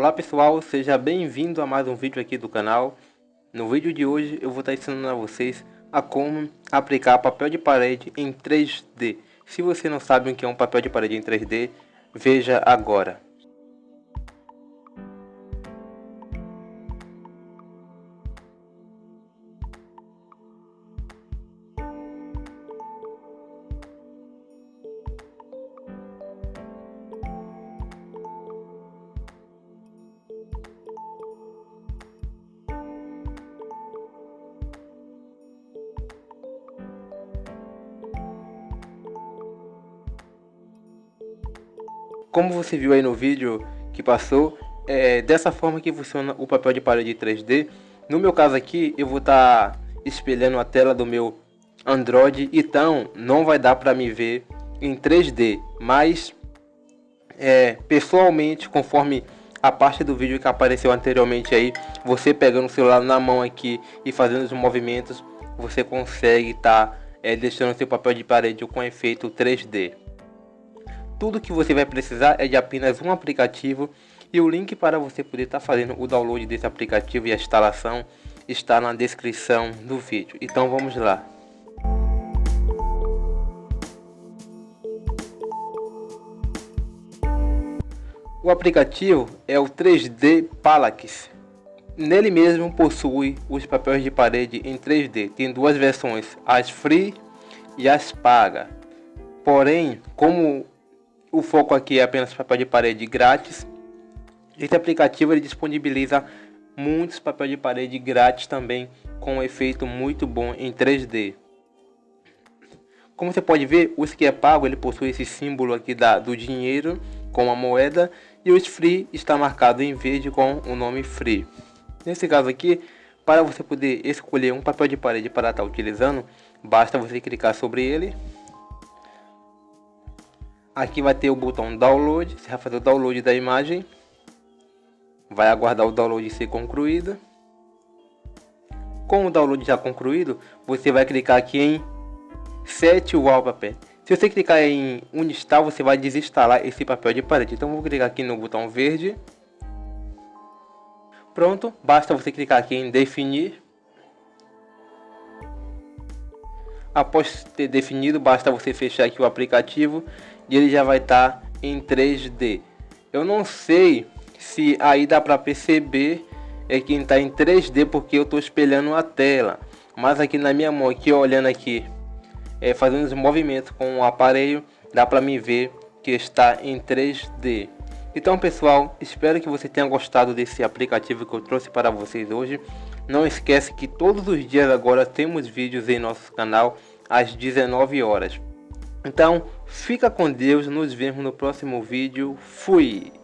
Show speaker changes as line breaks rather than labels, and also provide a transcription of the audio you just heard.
Olá pessoal, seja bem-vindo a mais um vídeo aqui do canal. No vídeo de hoje eu vou estar ensinando a vocês a como aplicar papel de parede em 3D. Se você não sabe o que é um papel de parede em 3D, veja agora. Como você viu aí no vídeo que passou, é dessa forma que funciona o papel de parede 3D. No meu caso aqui, eu vou estar tá espelhando a tela do meu Android, então não vai dar para me ver em 3D, mas é, pessoalmente, conforme a parte do vídeo que apareceu anteriormente aí, você pegando o celular na mão aqui e fazendo os movimentos, você consegue estar tá, é, deixando seu papel de parede com efeito 3D. Tudo que você vai precisar é de apenas um aplicativo e o link para você poder estar tá fazendo o download desse aplicativo e a instalação está na descrição do vídeo. Então vamos lá. O aplicativo é o 3D Palax. Nele mesmo possui os papéis de parede em 3D. Tem duas versões, as free e as paga. Porém, como o foco aqui é apenas papel de parede grátis. Esse aplicativo ele disponibiliza muitos papel de parede grátis também com um efeito muito bom em 3D. Como você pode ver, o que é pago ele possui esse símbolo aqui da, do dinheiro com a moeda e o free está marcado em verde com o nome free. Nesse caso aqui, para você poder escolher um papel de parede para estar utilizando, basta você clicar sobre ele Aqui vai ter o botão download, você vai fazer o download da imagem. Vai aguardar o download ser concluído. Com o download já concluído, você vai clicar aqui em Set Wallpaper. Se você clicar em Uninstall, você vai desinstalar esse papel de parede. Então vou clicar aqui no botão verde. Pronto, basta você clicar aqui em definir. Após ter definido, basta você fechar aqui o aplicativo e ele já vai estar tá em 3D. Eu não sei se aí dá para perceber é quem está em 3D porque eu estou espelhando a tela. Mas aqui na minha mão, aqui olhando aqui, é, fazendo os movimentos com o aparelho, dá para me ver que está em 3D. Então pessoal, espero que você tenha gostado desse aplicativo que eu trouxe para vocês hoje. Não esquece que todos os dias agora temos vídeos em nosso canal às 19 horas. Então, fica com Deus, nos vemos no próximo vídeo. Fui!